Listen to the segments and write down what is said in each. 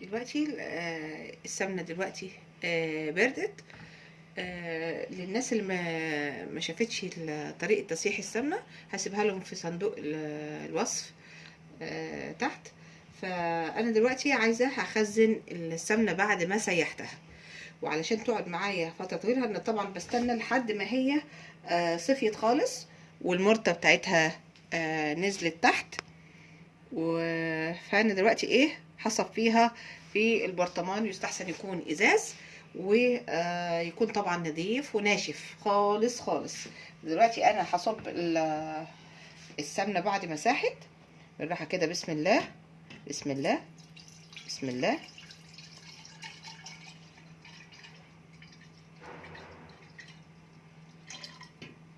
دلوقتي آه، السمنة دلوقتي آه، بردت آه، للناس اللي ما شافتش طريقة تسييح السمنة هسيبها لهم في صندوق ال- الوصف تحت. فأنا دلوقتي عايزة هخزن السمنة بعد ما سيحتها. وعلشان تقعد معايا فترة طويلة أنا طبعا بستنى لحد ما هي صفيت خالص والمرته بتاعتها نزلت تحت. فأنا دلوقتي إيه هصفيها في البرطمان يستحسن يكون إزاز ويكون طبعا نظيف وناشف. خالص خالص. دلوقتي أنا هصب ال- السمنة بعد ما ساحت. بالراحة كده بسم الله بسم الله بسم الله.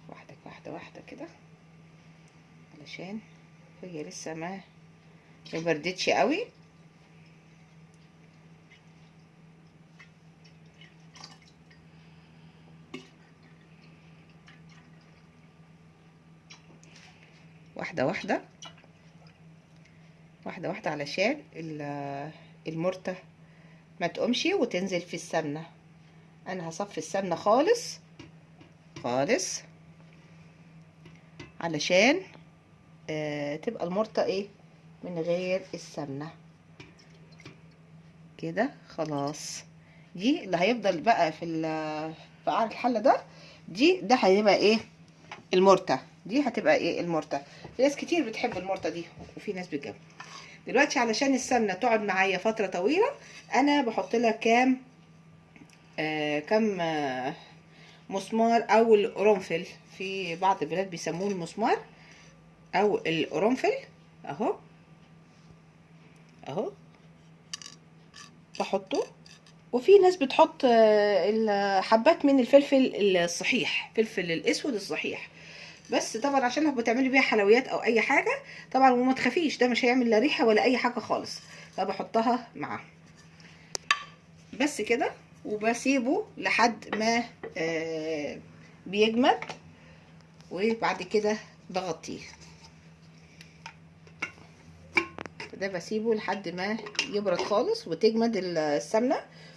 واحدة واحدة واحدة كده. علشان هي لسه ما ما بردتش قوي. واحدة واحدة. واحدة واحدة علشان ال- المرتة ما تقومش وتنزل في السمنة. أنا هصفي السمنة خالص خالص علشان آه تبقى المرتة إيه؟ من غير السمنة. كده خلاص. دي اللي هيفضل بقى في في قعر الحلة ده دي ده هيبقى إيه؟ المرتة. دي هتبقى إيه؟ المرتة. في ناس كتير بتحب المرتة دي وفي ناس بتجيب دلوقتي علشان السمنة تقعد معايا فترة طويلة أنا بحط لها كام آه كام آه مسمار أو القرنفل. في بعض البلاد بيسموه المسمار أو القرنفل. أهو. أهو. بحطه. وفي ناس بتحط آه، الحبات من الفلفل الصحيح فلفل الأسود الصحيح. بس طبعا عشان لو بتعملي بيها حلويات أو أي حاجة طبعا وما تخافيش ده مش هيعمل لا ريحة ولا أي حاجة خالص. فبحطها معاه بس كده وبسيبه لحد ما آه بيجمد وبعد كده بغطيه. ده بسيبه لحد ما يبرد خالص وتجمد السمنة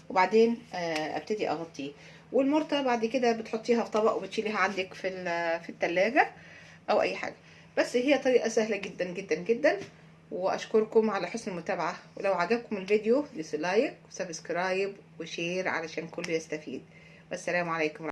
وبعدين آه أبتدي أغطيه. والمرتة بعد كده بتحطيها في طبق وبتشيليها عندك في في التلاجة أو أي حاجة. بس هي طريقة سهلة جدا جدا جدا. وأشكركم على حسن المتابعة. ولو عجبكم الفيديو دوس like و subscribe و share علشان كله يستفيد. والسلام عليكم